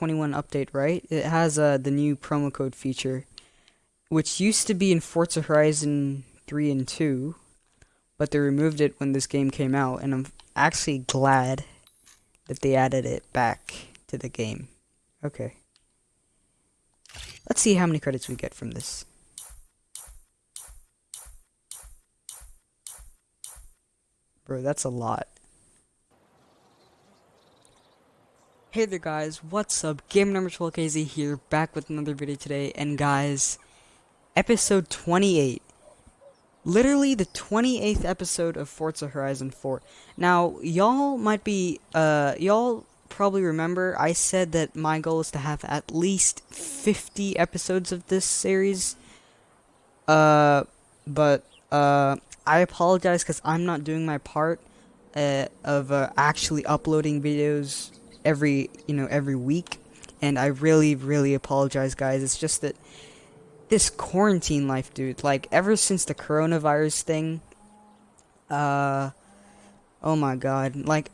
21 update, right? It has uh, the new promo code feature, which used to be in Forza Horizon 3 and 2, but they removed it when this game came out, and I'm actually glad that they added it back to the game. Okay. Let's see how many credits we get from this. Bro, that's a lot. Hey there guys, what's up? Gamer Number 12KZ here, back with another video today, and guys, episode 28. Literally the 28th episode of Forza Horizon 4. Now, y'all might be, uh, y'all probably remember I said that my goal is to have at least 50 episodes of this series. Uh, but, uh, I apologize because I'm not doing my part, uh, of, uh, actually uploading videos every you know every week. And I really really apologize guys. It's just that this quarantine life dude like ever since the coronavirus thing uh oh my god. Like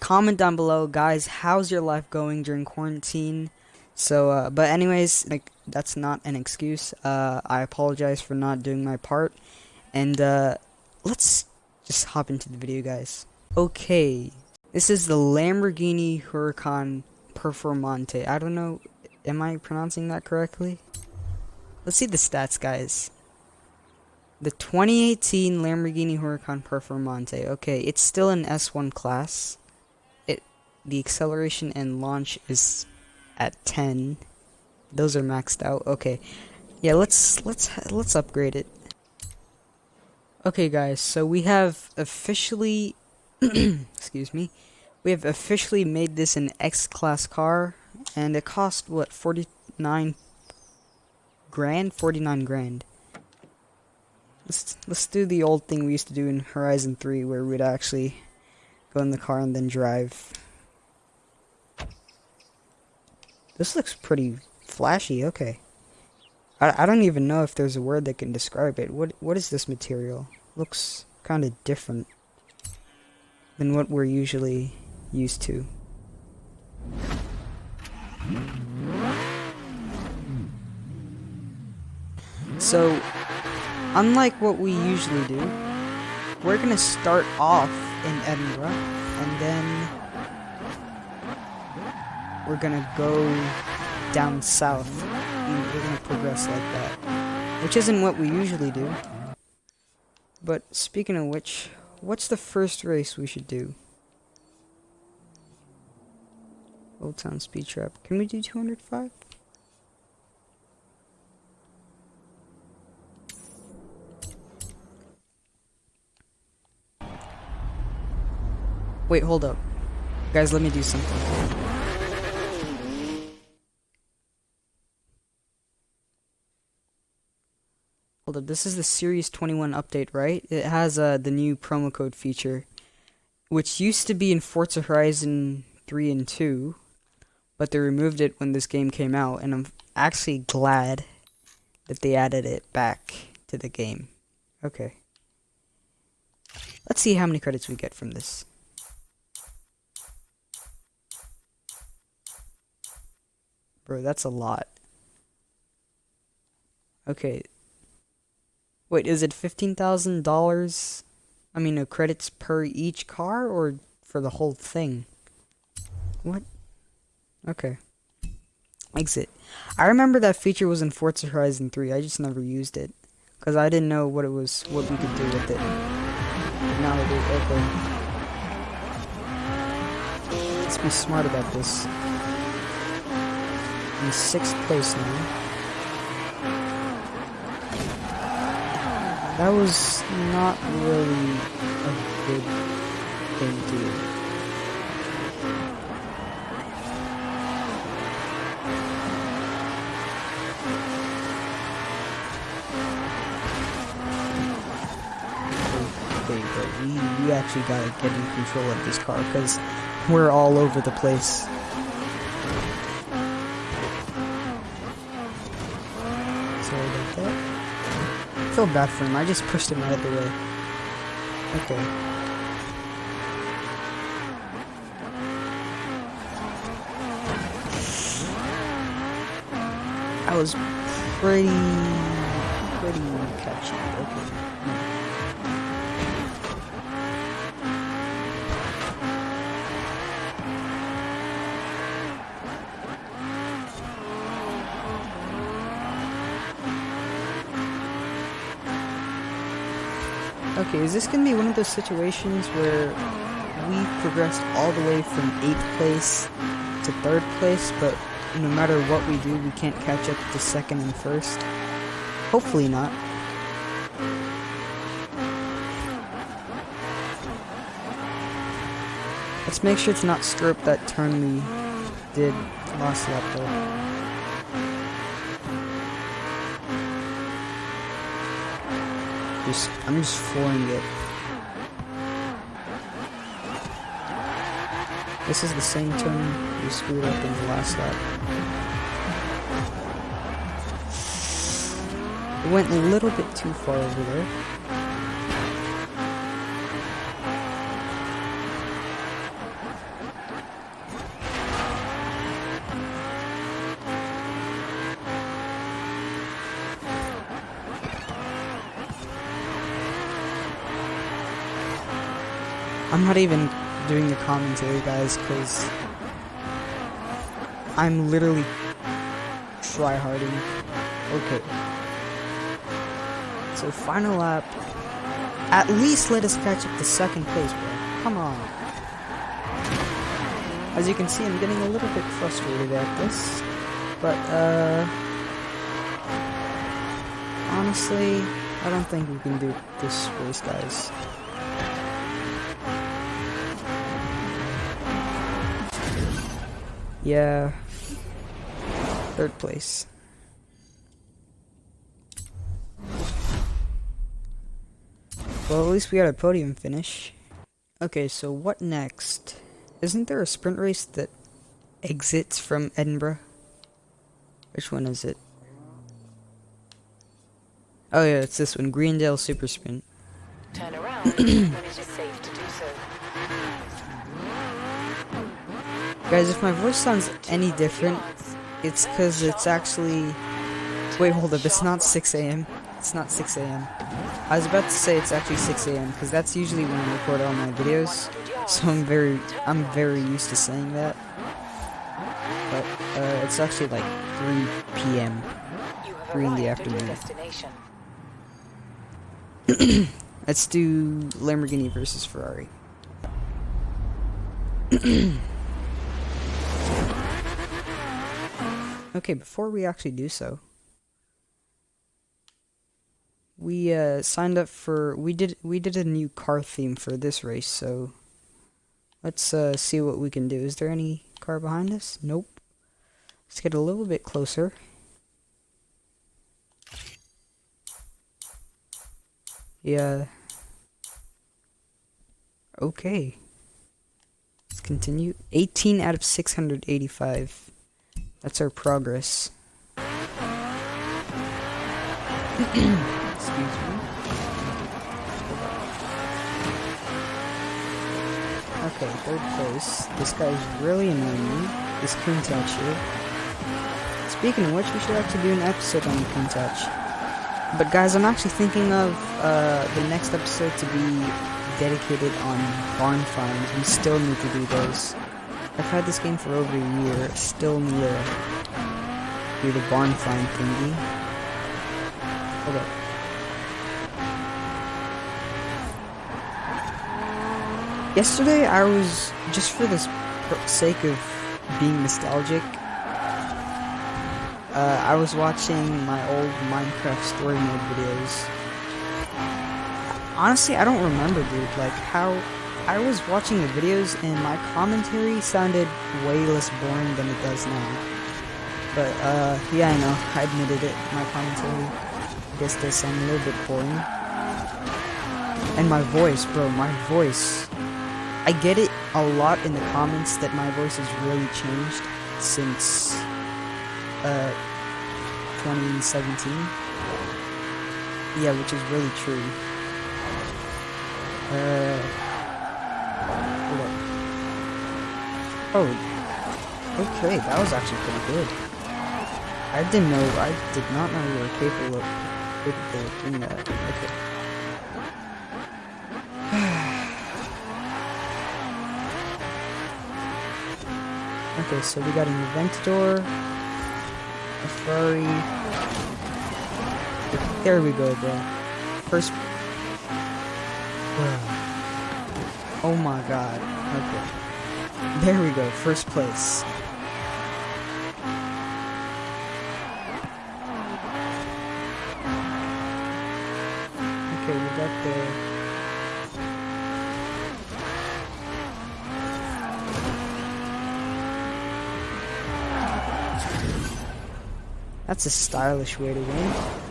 comment down below guys how's your life going during quarantine? So uh but anyways like that's not an excuse. Uh I apologize for not doing my part. And uh let's just hop into the video guys. Okay this is the Lamborghini Huracan Performante. I don't know, am I pronouncing that correctly? Let's see the stats, guys. The 2018 Lamborghini Huracan Performante. Okay, it's still an S1 class. It the acceleration and launch is at 10. Those are maxed out. Okay. Yeah, let's let's let's upgrade it. Okay, guys. So we have officially excuse me, we have officially made this an X-Class car, and it cost, what, 49 grand? 49 grand. Let's, let's do the old thing we used to do in Horizon 3, where we'd actually go in the car and then drive. This looks pretty flashy, okay. I, I don't even know if there's a word that can describe it. What What is this material? Looks kind of different than what we're usually used to. So, unlike what we usually do, we're gonna start off in Edinburgh, and then we're gonna go down south, and we're gonna progress like that. Which isn't what we usually do. But speaking of which, What's the first race we should do? Old Town Speed Trap. Can we do 205? Wait, hold up. Guys, let me do something. Hold up, this is the Series 21 update, right? It has uh, the new promo code feature, which used to be in Forza Horizon 3 and 2, but they removed it when this game came out, and I'm actually glad that they added it back to the game. Okay. Let's see how many credits we get from this. Bro, that's a lot. Okay, Wait, is it $15,000? I mean, no credits per each car or for the whole thing? What? Okay. Exit. I remember that feature was in Forza Horizon 3. I just never used it. Because I didn't know what it was, what we could do with it. now do. Okay. Let's be smart about this. In sixth place now. That was not really a good thing to do. Okay, but we, we actually gotta get in control of this car because we're all over the place feel bad for him. I just pushed him out of the way. Okay. I was pretty, pretty catchy. Okay. Okay, is this gonna be one of those situations where we progressed all the way from 8th place to 3rd place, but no matter what we do, we can't catch up to 2nd and 1st? Hopefully not. Let's make sure to not screw up that turn we did last lap though. Just, I'm just flooring it. This is the same turn we screwed up in the last lap. It went a little bit too far over there. I'm not even doing the commentary, guys, because I'm literally try-harding. Okay. So, final lap. At least let us catch up to second place, bro. Come on. As you can see, I'm getting a little bit frustrated at this. But, uh... Honestly, I don't think we can do this race, guys. Yeah. Third place. Well, at least we got a podium finish. Okay, so what next? Isn't there a sprint race that exits from Edinburgh? Which one is it? Oh yeah, it's this one, Greendale Super Sprint. Turn around when it is safe to do so. Guys, if my voice sounds any different, it's because it's actually... Wait, hold up, it's not 6 a.m. It's not 6 a.m. I was about to say it's actually 6 a.m. because that's usually when I record all my videos. So I'm very, I'm very used to saying that. But uh, it's actually like 3 p.m. Three in the afternoon. Let's do Lamborghini versus Ferrari. okay, before we actually do so, we uh, signed up for we did we did a new car theme for this race, so let's uh, see what we can do. Is there any car behind us? Nope. Let's get a little bit closer. Yeah. Okay. Let's continue. 18 out of 685. That's our progress. Excuse me. Okay, third place. This guy's really annoying me. This Countach here. Speaking of which, we should actually do an episode on Countach. But guys, I'm actually thinking of uh, the next episode to be dedicated on barn finds. We still need to do those. I've had this game for over a year. Still need to do the barn find thingy. Hold up. Yesterday, I was just for the sake of being nostalgic. Uh, I was watching my old Minecraft story mode videos. Honestly, I don't remember, dude. Like how I was watching the videos and my commentary sounded way less boring than it does now. But uh, yeah, I know. I admitted it. My commentary, I guess, does sound a little bit boring. And my voice, bro, my voice. I get it a lot in the comments that my voice has really changed since uh 2017. Yeah, which is really true. Uh hold up. Oh okay, that was actually pretty good. I didn't know. I did not know you were capable of, capable of doing that. Okay. okay, so we got an Aventador, a Ferrari. There we go, bro. First. Oh my god. Okay. There we go. First place. Okay, we got the. That's a stylish way to win.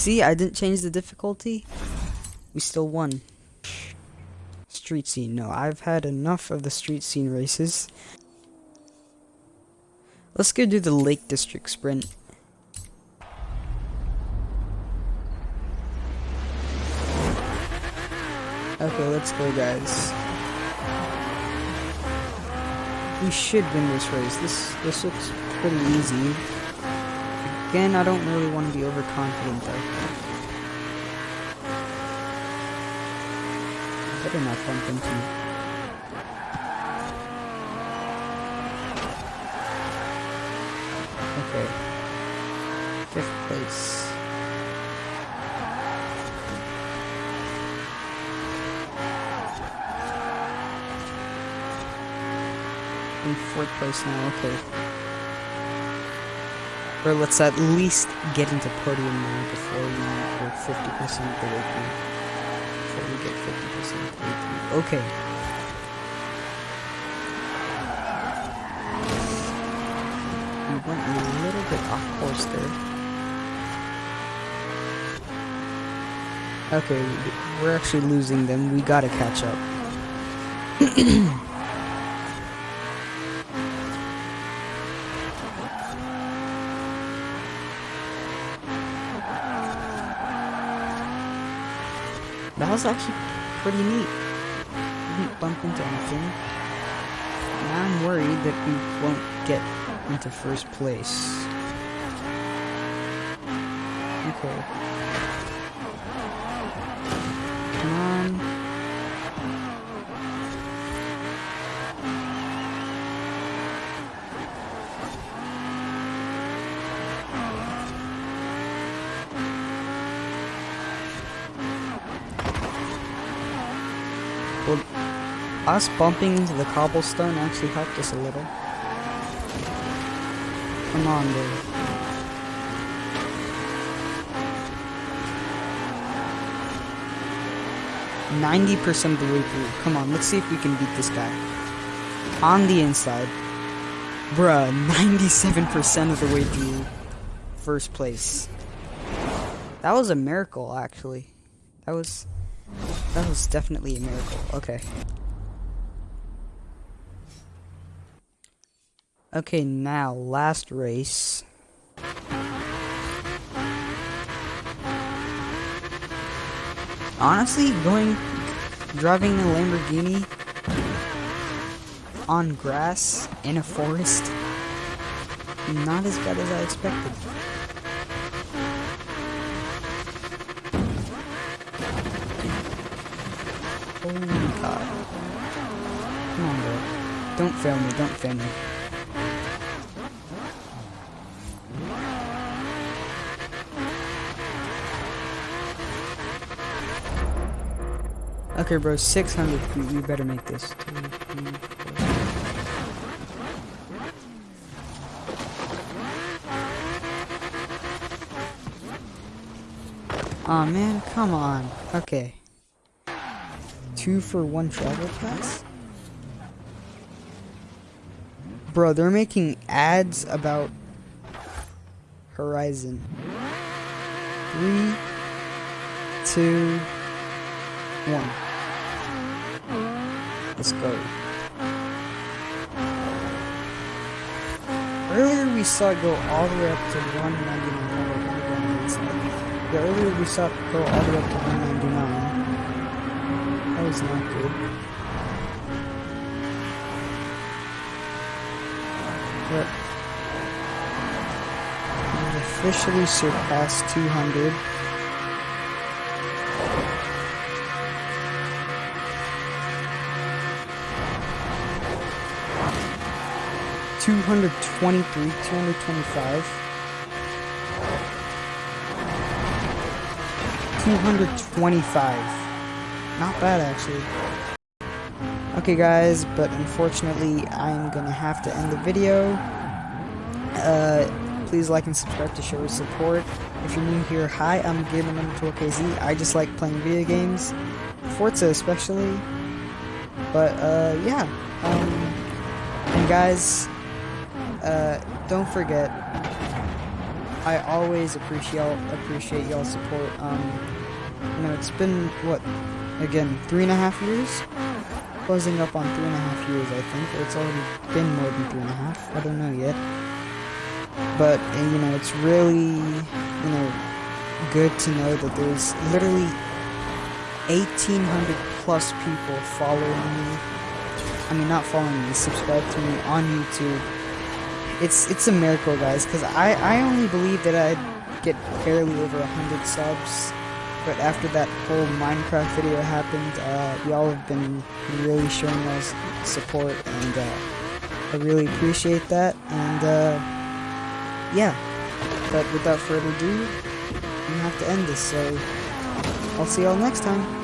See, I didn't change the difficulty. We still won. Street scene. No, I've had enough of the street scene races. Let's go do the Lake District sprint. Okay, let's go, guys. We should win this race. This this looks pretty easy. Again, I don't really want to be overconfident though. Better not bump into. Okay. Fifth place. In fourth place now, okay. Or let's at least get into podium now before we get 50% of the way through. Before we get 50% of the way through. Okay. We went a little bit off course there. Okay, we're actually losing them. We gotta catch up. That was actually pretty neat. Didn't bump into anything. Now I'm worried that we won't get into first place. Okay. Come on. Well, us bumping into the cobblestone actually helped us a little. Come on, dude. Ninety percent of the way through. Come on, let's see if we can beat this guy. On the inside. Bruh, 97% of the way through first place. That was a miracle, actually. That was... That was definitely a miracle. Okay. Okay, now, last race. Honestly, going... Driving a Lamborghini on grass in a forest not as bad as I expected. Holy god. Come on, bro. Don't fail me, don't fail me. Okay, bro, 600 feet. We better make this. Two. Aw, oh, man, come on. Okay. Two for one travel pass? Bro, they're making ads about Horizon. Three, two, one. Let's go. Earlier we saw it go all the way up to 199. The earlier we saw it go all the way up to 199. That was not good. But we've officially surpassed 200. Two hundred twenty-three, two hundred twenty-five, two hundred twenty-five. Not bad, actually. Okay, guys, but unfortunately, I'm gonna have to end the video. Uh, please like and subscribe to show your support. If you're new here, hi, I'm Gamer Number 12KZ. I just like playing video games, Forza especially. But uh, yeah, um, and guys, uh, don't forget, I always appreciate appreciate y'all's support. Um, you know, it's been what, again, three and a half years closing up on three and a half years, I think. It's already been more than three and a half. I don't know yet. But, you know, it's really, you know, good to know that there's literally 1,800 plus people following me. I mean, not following me, subscribe to me on YouTube. It's it's a miracle, guys, because I, I only believe that I'd get barely over 100 subs but after that whole Minecraft video happened, uh, y'all have been really showing us support, and uh, I really appreciate that. And uh, yeah, but without further ado, we have to end this. So I'll see y'all next time.